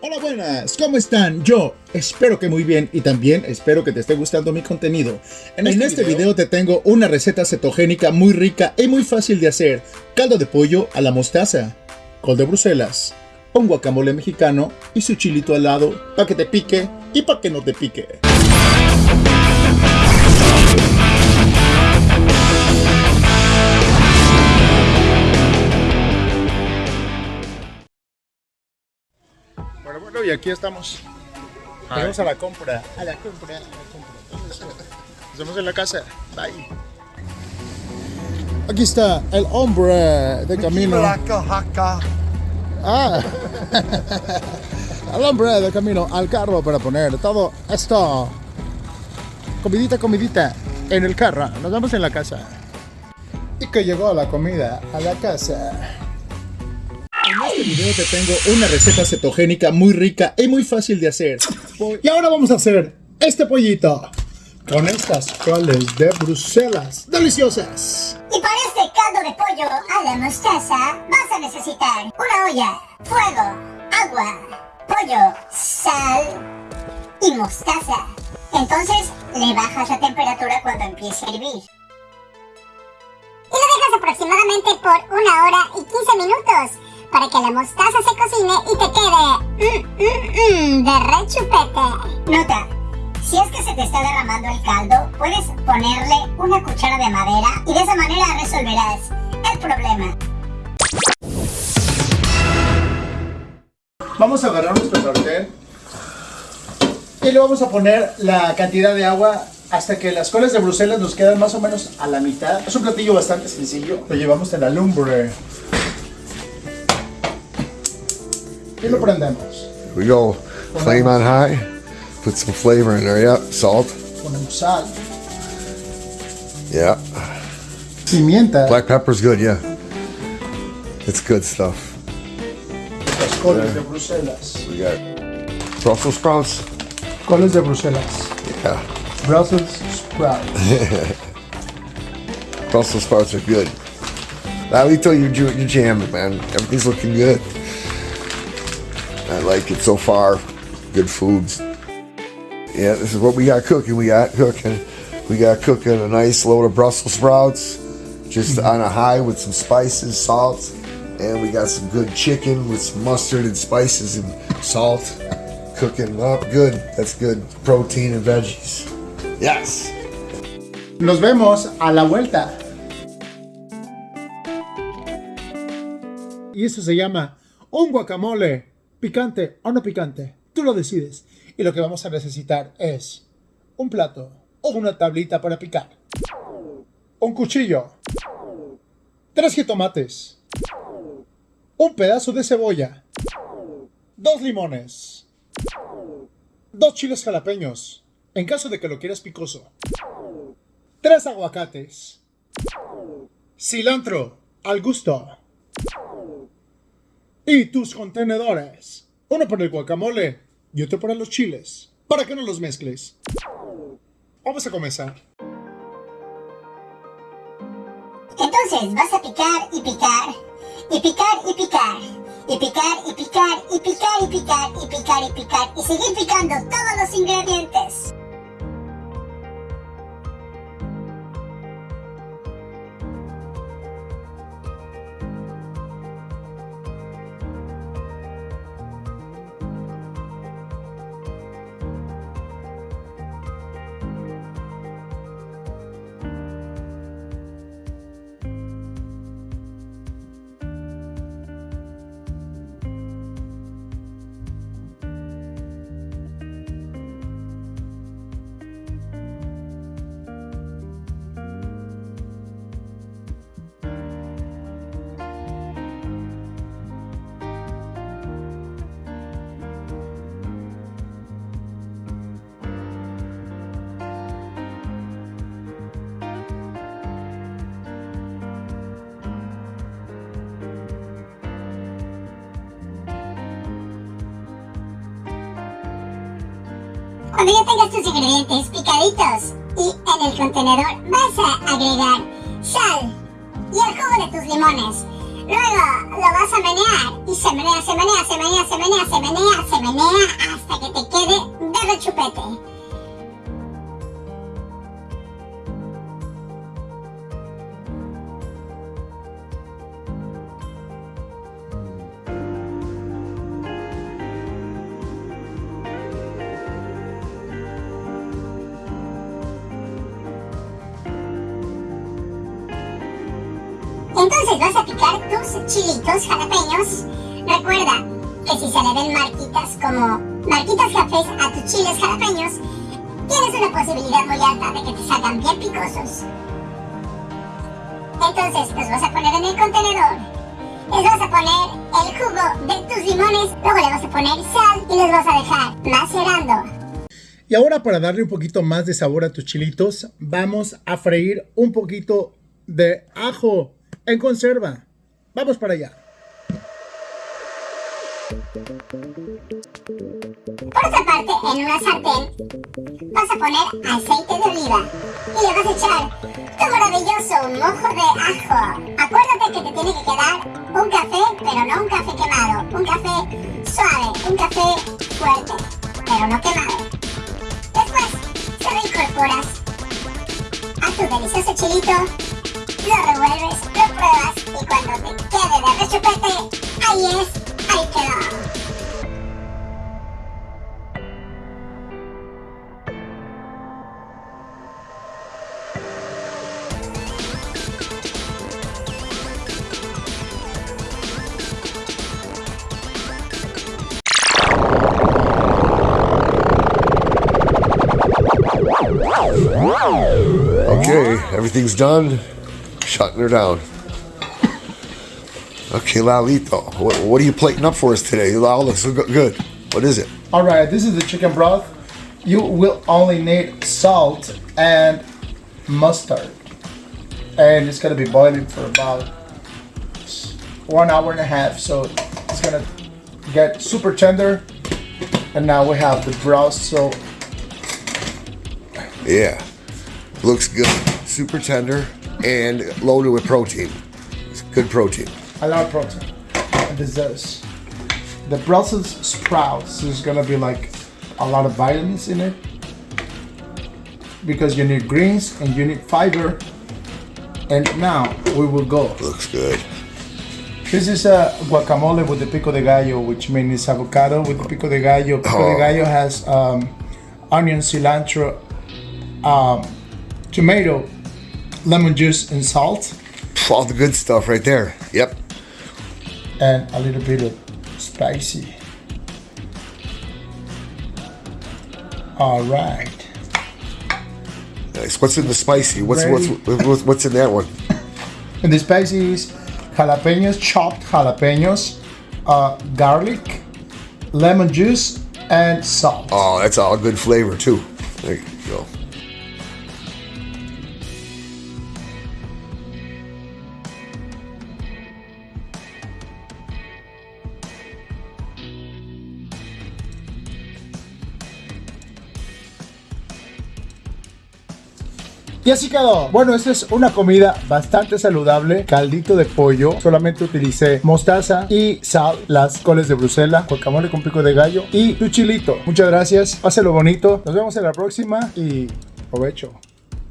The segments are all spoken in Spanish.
Hola buenas, ¿cómo están? Yo espero que muy bien y también espero que te esté gustando mi contenido. En este, este video? te tengo una receta cetogénica muy rica y muy fácil de hacer. Caldo de pollo a la mostaza, col de Bruselas, un guacamole mexicano y su chilito al lado para que te pique y para que no te pique. Y aquí estamos. Vamos a la compra. A la compra, a la compra. Nos vemos en la casa. Bye. Aquí está el hombre de camino. Ah. el hombre de camino al carro para poner todo esto. Comidita, comidita en el carro. Nos vemos en la casa. Y que llegó la comida a la casa. En este video te tengo una receta cetogénica muy rica y muy fácil de hacer. Y ahora vamos a hacer este pollito con estas coles de Bruselas deliciosas. Y para este caldo de pollo a la mostaza vas a necesitar una olla, fuego, agua, pollo, sal y mostaza. Entonces le bajas la temperatura cuando empiece a hervir. Y lo dejas aproximadamente por una hora y 15 minutos para que la mostaza se cocine y te quede mmm, mmm, mmm, de rechupete. Nota, si es que se te está derramando el caldo, puedes ponerle una cuchara de madera y de esa manera resolverás el problema. Vamos a agarrar nuestro sartén y le vamos a poner la cantidad de agua hasta que las colas de Bruselas nos quedan más o menos a la mitad. Es un platillo bastante sencillo. Lo llevamos en la lumbre. Y lo prendemos. we go. Flame on high. Put some flavor in there. Yep. Salt. Ponemos sal. Yeah. Pimienta. Black pepper's good. Yeah. It's good stuff. Las coles de Bruselas. We got Brussels sprouts. Coles de Bruselas. Yeah. Brussels sprouts. Brussels sprouts are good. Lalito, you're, you're jamming, man. Everything's looking good. I like it so far. Good foods. Yeah, this is what we got cooking. We got cooking. We got cooking a nice load of Brussels sprouts, just mm-hmm. on a high with some spices, salt, and we got some good chicken with some mustard and spices and salt. Cooking up good. That's good protein and veggies. Yes. Nos vemos a la vuelta. Y eso se llama un guacamole. Picante o no picante, tú lo decides. Y lo que vamos a necesitar es un plato o una tablita para picar, un cuchillo, tres jitomates, un pedazo de cebolla, dos limones, dos chiles jalapeños, en caso de que lo quieras picoso, tres aguacates, cilantro al gusto, y tus contenedores. Uno para el guacamole y otro para los chiles. Para que no los mezcles. Vamos a comenzar. Entonces vas a picar y picar. Y picar y picar. Y picar y picar y picar y picar y picar y picar. Y seguir picando todos los ingredientes. Cuando ya tengas tus ingredientes picaditos y en el contenedor vas a agregar sal y el jugo de tus limones. Luego lo vas a menear y se menea, se menea, se menea, se menea, se menea, se menea hasta que te quede de rechupete. Entonces vas a picar tus chilitos jalapeños. Recuerda que si se le ven marquitas como marquitas cafés a tus chiles jalapeños, tienes una posibilidad muy alta de que te salgan bien picosos. Entonces los vas a poner en el contenedor. Les vas a poner el jugo de tus limones, luego le vas a poner sal y los vas a dejar macerando. Y ahora para darle un poquito más de sabor a tus chilitos, vamos a freír un poquito de ajo en conserva. Vamos para allá. Por otra parte, en una sartén vas a poner aceite de oliva y le vas a echar tu maravilloso mojo de ajo. Acuérdate que te tiene que quedar un café, pero no un café quemado, un café suave, un café fuerte, pero no quemado. Después se lo incorporas a tu delicioso chilito lo revuelves, lo pruebas y cuando te quede de rechupete, ahí es, ahí quedó. Okay, everything's done. Shutting her down. Okay, Lalito, what, what are you plating up for us today? Lal looks so good. What is it? All right, this is the chicken broth. You will only need salt and mustard. And it's gonna be boiling for about one hour and a half. So it's gonna get super tender. And now we have the broth. So Yeah, looks good. Super tender and loaded with protein. It's good protein. I love protein. And is the Brussels sprouts. is gonna be like a lot of vitamins in it because you need greens and you need fiber. And now we will go. Looks good. This is a guacamole with the pico de gallo, which means avocado with the pico de gallo. Pico Oh. de gallo has um, onion, cilantro, um, tomato, lemon juice, and salt, All the good stuff right there. Yep. and a little bit of spicy. All right. Nice. What's in the spicy? What's Ready. what's what's what's in that one? And the spicy is jalapenos, chopped jalapenos, uh, garlic, lemon juice, and salt. Oh, that's all good flavor too. There you go. Y así quedó. Bueno, esta es una comida bastante saludable. Caldito de pollo. Solamente utilicé mostaza y sal, las coles de Bruselas, guacamole con pico de gallo y tu chilito. Muchas gracias. Páselo bonito. Nos vemos en la próxima y provecho.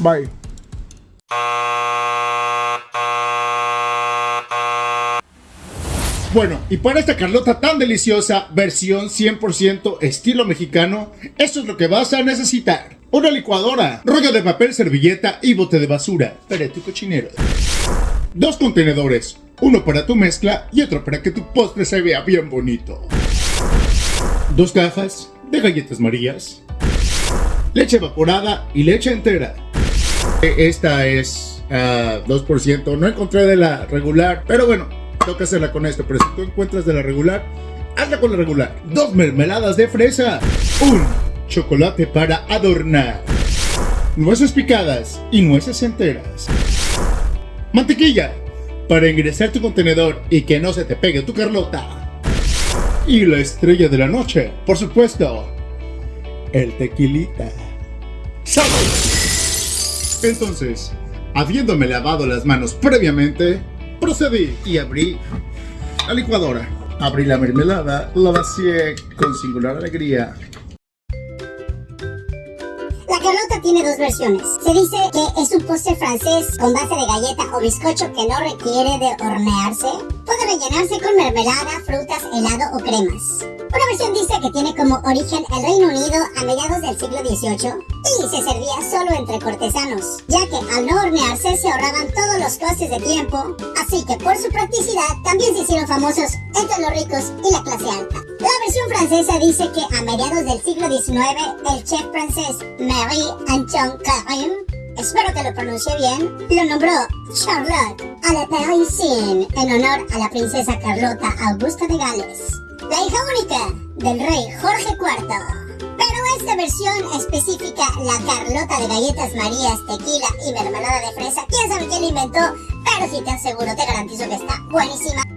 Bye. Bueno, y para esta Carlota tan deliciosa, versión 100% estilo mexicano, esto es lo que vas a necesitar. Una licuadora, rollo de papel, servilleta y bote de basura para tu cochinero. Dos contenedores, uno para tu mezcla y otro para que tu postre se vea bien bonito. Dos cajas de galletas marías, leche evaporada y leche entera. E- Esta es ah, 2%, no encontré de la regular, pero bueno, toca hacerla con esto. Pero si tú encuentras de la regular, hazla con la regular. Dos mermeladas de fresa, un chocolate para adornar, nueces picadas y nueces enteras, mantequilla para ingresar tu contenedor y que no se te pegue tu Carlota. Y la estrella de la noche, por supuesto, el tequilita. ¡Salud! Entonces, habiéndome lavado las manos previamente, procedí y abrí la licuadora. Abrí la mermelada, la vacié con singular alegría. Tiene dos versiones. Se dice que es un postre francés con base de galleta o bizcocho que no requiere de hornearse. Puede rellenarse con mermelada, frutas, helado o cremas. Una versión dice que tiene como origen el Reino Unido a mediados del siglo XVIII y se servía solo entre cortesanos, ya que al no hornearse se ahorraban todos los costes de tiempo, así que por su practicidad también se hicieron famosos entre los ricos y la clase alta. La versión francesa dice que a mediados del siglo XIX el chef francés Marie-Antoine Carim espero que lo pronuncie bien, lo nombró Charlotte a la Parisienne en honor a la princesa Carlota Augusta de Gales la hija única del rey Jorge IV. Pero esta versión específica, la Carlota de galletas marías, tequila y mermelada de fresa, quién sabe quién la inventó, pero si te aseguro, te garantizo que está buenísima.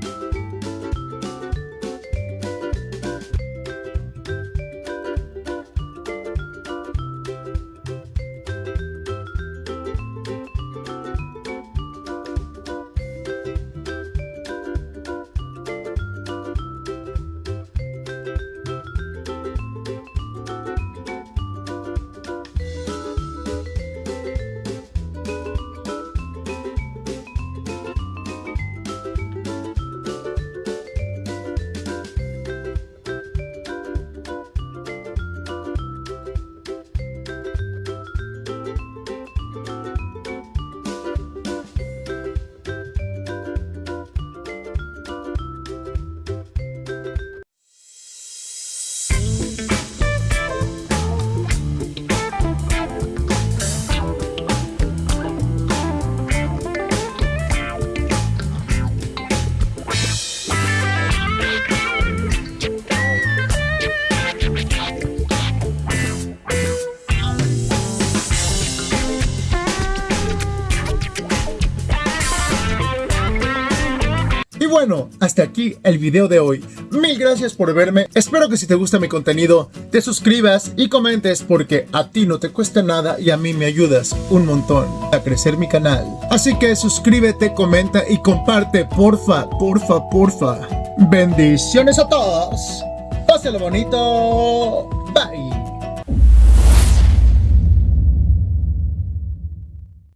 Bueno, hasta aquí el video de hoy. Mil gracias por verme. Espero que si te gusta mi contenido, te suscribas y comentes porque a ti no te cuesta nada y a mí me ayudas un montón a crecer mi canal. Así que suscríbete, comenta y comparte, porfa, porfa, porfa. Bendiciones a todos. Pásenlo bonito. Bye.